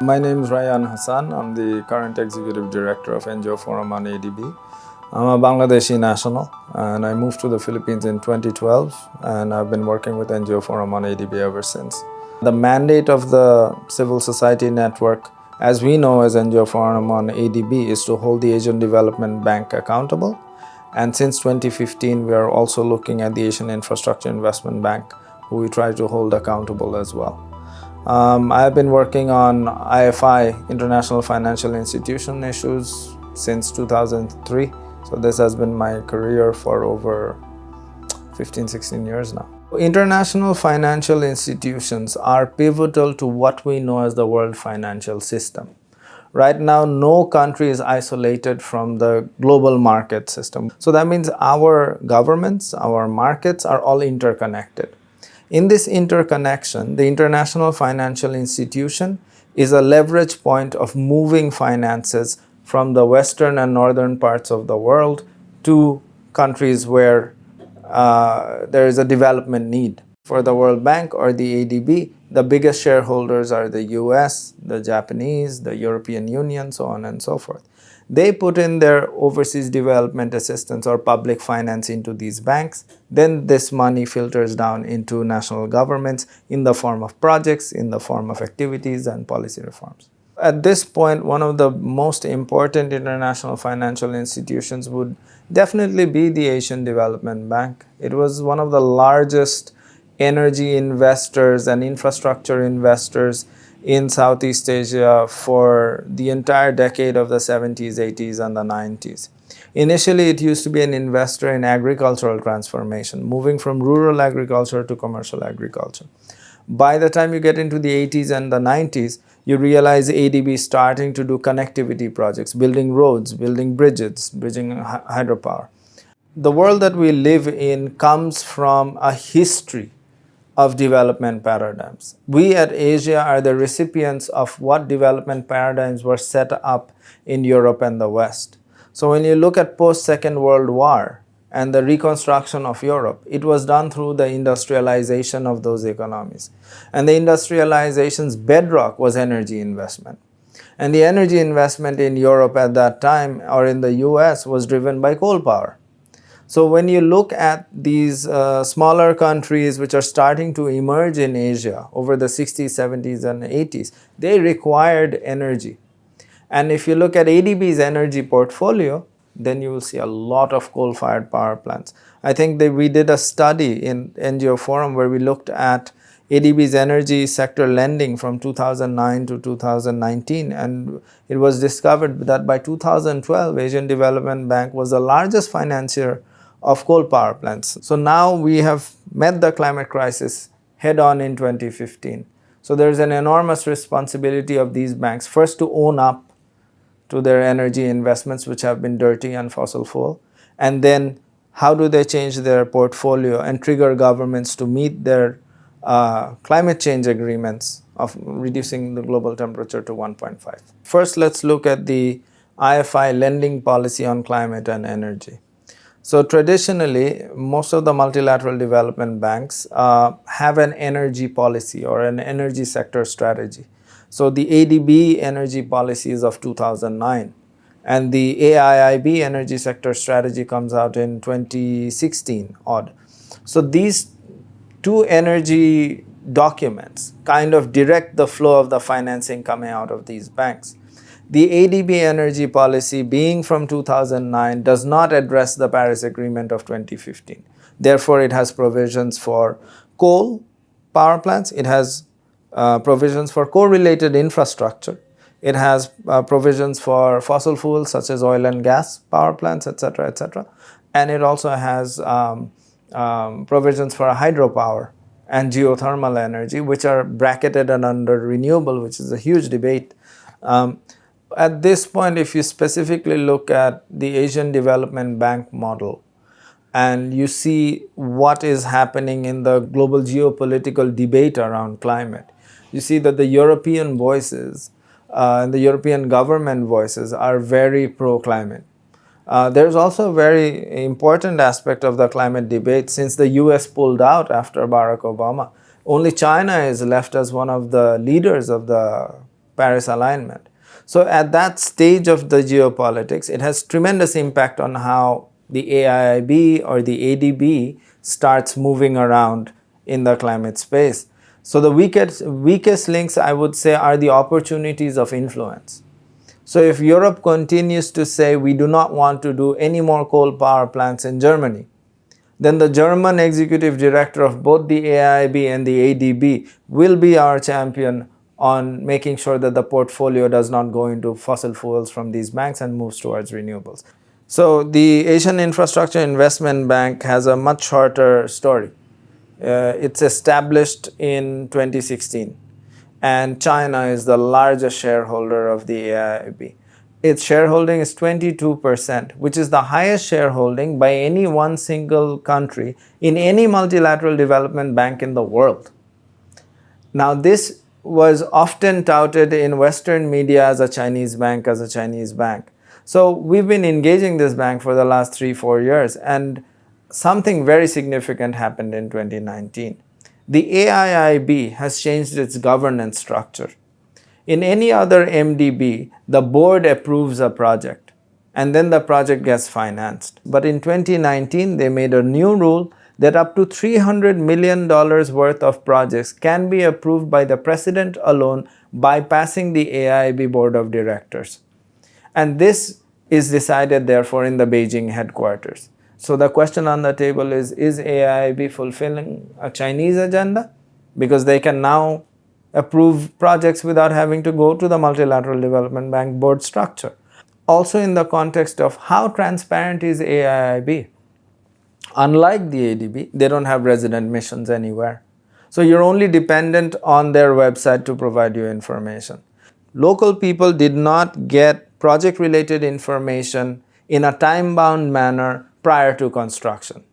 My name is Rayyan Hassan. I'm the current executive director of NGO Forum on ADB. I'm a Bangladeshi national and I moved to the Philippines in 2012 and I've been working with NGO Forum on ADB ever since. The mandate of the civil society network as we know as NGO Forum on ADB is to hold the Asian Development Bank accountable and since 2015 we are also looking at the Asian Infrastructure Investment Bank who we try to hold accountable as well. Um, I've been working on IFI, International Financial Institution issues since 2003 so this has been my career for over 15, 16 years now. International financial institutions are pivotal to what we know as the world financial system. Right now, no country is isolated from the global market system. So that means our governments, our markets are all interconnected. In this interconnection, the international financial institution is a leverage point of moving finances from the western and northern parts of the world to countries where uh, there is a development need. For the World Bank or the ADB, the biggest shareholders are the US, the Japanese, the European Union, so on and so forth. They put in their overseas development assistance or public finance into these banks. Then this money filters down into national governments in the form of projects, in the form of activities and policy reforms. At this point, one of the most important international financial institutions would definitely be the Asian Development Bank. It was one of the largest energy investors and infrastructure investors in Southeast Asia for the entire decade of the 70s, 80s, and the 90s. Initially, it used to be an investor in agricultural transformation, moving from rural agriculture to commercial agriculture. By the time you get into the 80s and the 90s, you realize ADB is starting to do connectivity projects, building roads, building bridges, bridging hydropower. The world that we live in comes from a history of development paradigms. We at Asia are the recipients of what development paradigms were set up in Europe and the West. So when you look at post-Second World War, and the reconstruction of Europe, it was done through the industrialization of those economies. And the industrialization's bedrock was energy investment. And the energy investment in Europe at that time or in the US was driven by coal power. So when you look at these uh, smaller countries which are starting to emerge in Asia over the 60s, 70s and 80s, they required energy. And if you look at ADB's energy portfolio, then you will see a lot of coal-fired power plants. I think that we did a study in NGO Forum where we looked at ADB's energy sector lending from 2009 to 2019 and it was discovered that by 2012 Asian Development Bank was the largest financier of coal power plants. So now we have met the climate crisis head on in 2015. So there is an enormous responsibility of these banks first to own up to their energy investments which have been dirty and fossil fuel and then how do they change their portfolio and trigger governments to meet their uh, climate change agreements of reducing the global temperature to 1.5. First, let's look at the IFI lending policy on climate and energy. So traditionally, most of the multilateral development banks uh, have an energy policy or an energy sector strategy. So the ADB energy policy is of 2009 and the AIIB energy sector strategy comes out in 2016 odd. So these two energy documents kind of direct the flow of the financing coming out of these banks. The ADB energy policy being from 2009 does not address the Paris Agreement of 2015. Therefore, it has provisions for coal power plants, it has uh, provisions for correlated infrastructure. It has uh, provisions for fossil fuels such as oil and gas power plants, etc., etc. And it also has um, um, provisions for hydropower and geothermal energy, which are bracketed and under renewable, which is a huge debate. Um, at this point, if you specifically look at the Asian Development Bank model, and you see what is happening in the global geopolitical debate around climate, you see that the European voices uh, and the European government voices are very pro-climate. Uh, there's also a very important aspect of the climate debate since the US pulled out after Barack Obama. Only China is left as one of the leaders of the Paris alignment. So at that stage of the geopolitics, it has tremendous impact on how the AIIB or the ADB starts moving around in the climate space. So the weakest, weakest links I would say are the opportunities of influence. So if Europe continues to say we do not want to do any more coal power plants in Germany, then the German executive director of both the AIIB and the ADB will be our champion on making sure that the portfolio does not go into fossil fuels from these banks and moves towards renewables. So the Asian Infrastructure Investment Bank has a much shorter story. Uh, it's established in 2016 and China is the largest shareholder of the AIIB its shareholding is 22%, which is the highest shareholding by any one single country in any multilateral development bank in the world. Now, this was often touted in Western media as a Chinese bank, as a Chinese bank. So we've been engaging this bank for the last three, four years, and something very significant happened in 2019. The AIIB has changed its governance structure. In any other MDB, the board approves a project and then the project gets financed. But in 2019, they made a new rule that up to $300 million worth of projects can be approved by the president alone bypassing the AIIB board of directors. And this is decided therefore in the Beijing headquarters. So the question on the table is, is AIIB fulfilling a Chinese agenda? Because they can now approve projects without having to go to the multilateral development bank board structure. Also in the context of how transparent is AIIB. Unlike the ADB, they don't have resident missions anywhere. So you're only dependent on their website to provide you information. Local people did not get project related information in a time bound manner prior to construction.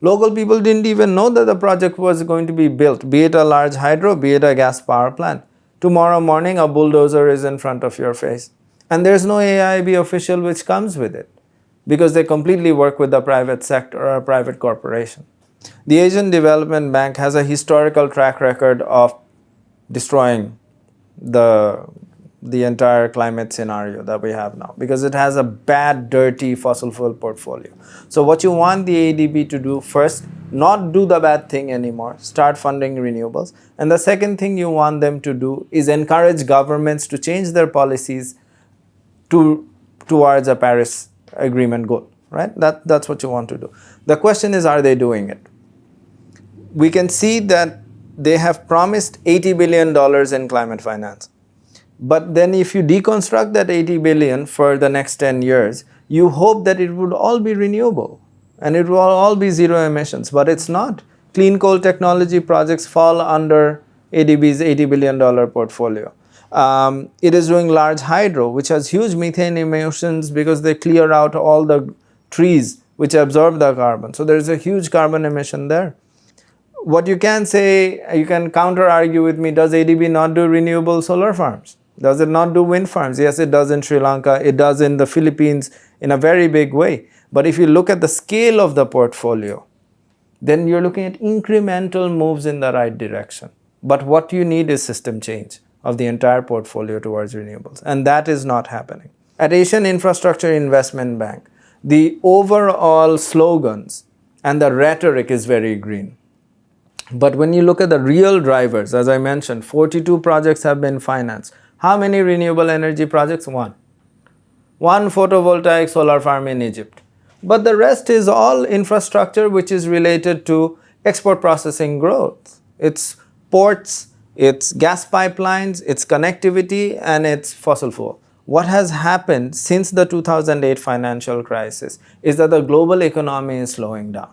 Local people didn't even know that the project was going to be built, be it a large hydro, be it a gas power plant. Tomorrow morning, a bulldozer is in front of your face. And there's no AIIB official which comes with it because they completely work with the private sector or a private corporation. The Asian Development Bank has a historical track record of destroying the the entire climate scenario that we have now because it has a bad dirty fossil fuel portfolio so what you want the adb to do first not do the bad thing anymore start funding renewables and the second thing you want them to do is encourage governments to change their policies to towards a paris agreement goal right? That that's what you want to do. The question is are they doing it? We can see that they have promised 80 billion dollars in climate finance. But then if you deconstruct that 80 billion for the next 10 years, you hope that it would all be renewable and it will all be zero emissions, but it's not. Clean coal technology projects fall under ADB's $80 billion portfolio. Um, it is doing large hydro, which has huge methane emissions because they clear out all the trees which absorb the carbon. So there's a huge carbon emission there. What you can say, you can counter argue with me, does ADB not do renewable solar farms? Does it not do wind farms? Yes, it does in Sri Lanka. It does in the Philippines in a very big way. But if you look at the scale of the portfolio, then you're looking at incremental moves in the right direction. But what you need is system change of the entire portfolio towards renewables. And that is not happening. At Asian Infrastructure Investment Bank, the overall slogans and the rhetoric is very green. But when you look at the real drivers, as I mentioned, 42 projects have been financed. How many renewable energy projects? One. One photovoltaic solar farm in Egypt. But the rest is all infrastructure which is related to export processing growth. It's ports, it's gas pipelines, it's connectivity, and it's fossil fuel. What has happened since the 2008 financial crisis is that the global economy is slowing down.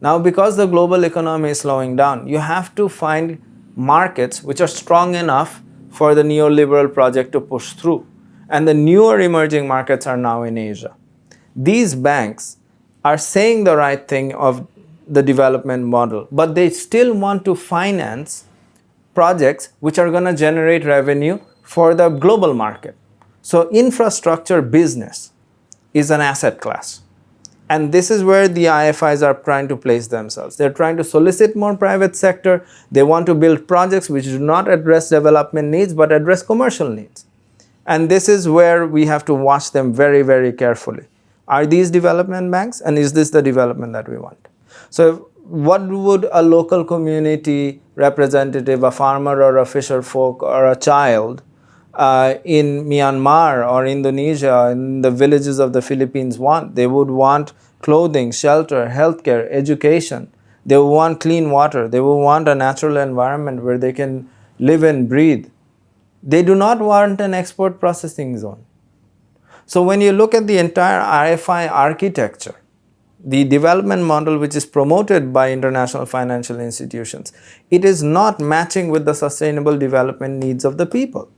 Now, because the global economy is slowing down, you have to find markets which are strong enough for the neoliberal project to push through. And the newer emerging markets are now in Asia. These banks are saying the right thing of the development model, but they still want to finance projects which are going to generate revenue for the global market. So infrastructure business is an asset class. And this is where the IFIs are trying to place themselves. They're trying to solicit more private sector. They want to build projects which do not address development needs but address commercial needs. And this is where we have to watch them very, very carefully. Are these development banks and is this the development that we want? So what would a local community representative, a farmer or a fisher folk or a child uh, in Myanmar or Indonesia, in the villages of the Philippines want. They would want clothing, shelter, healthcare, education. They would want clean water. They would want a natural environment where they can live and breathe. They do not want an export processing zone. So when you look at the entire IFI architecture, the development model which is promoted by international financial institutions, it is not matching with the sustainable development needs of the people.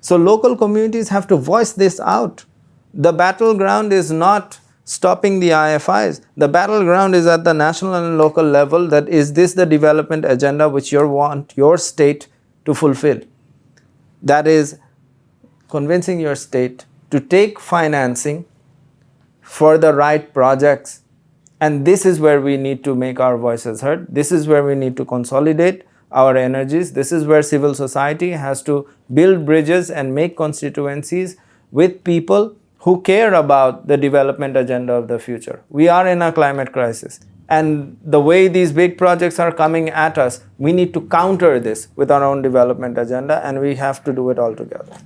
So local communities have to voice this out. The battleground is not stopping the IFIs. The battleground is at the national and local level that is this the development agenda which you want your state to fulfill. That is convincing your state to take financing for the right projects and this is where we need to make our voices heard. This is where we need to consolidate our energies. This is where civil society has to build bridges and make constituencies with people who care about the development agenda of the future. We are in a climate crisis and the way these big projects are coming at us, we need to counter this with our own development agenda and we have to do it all together.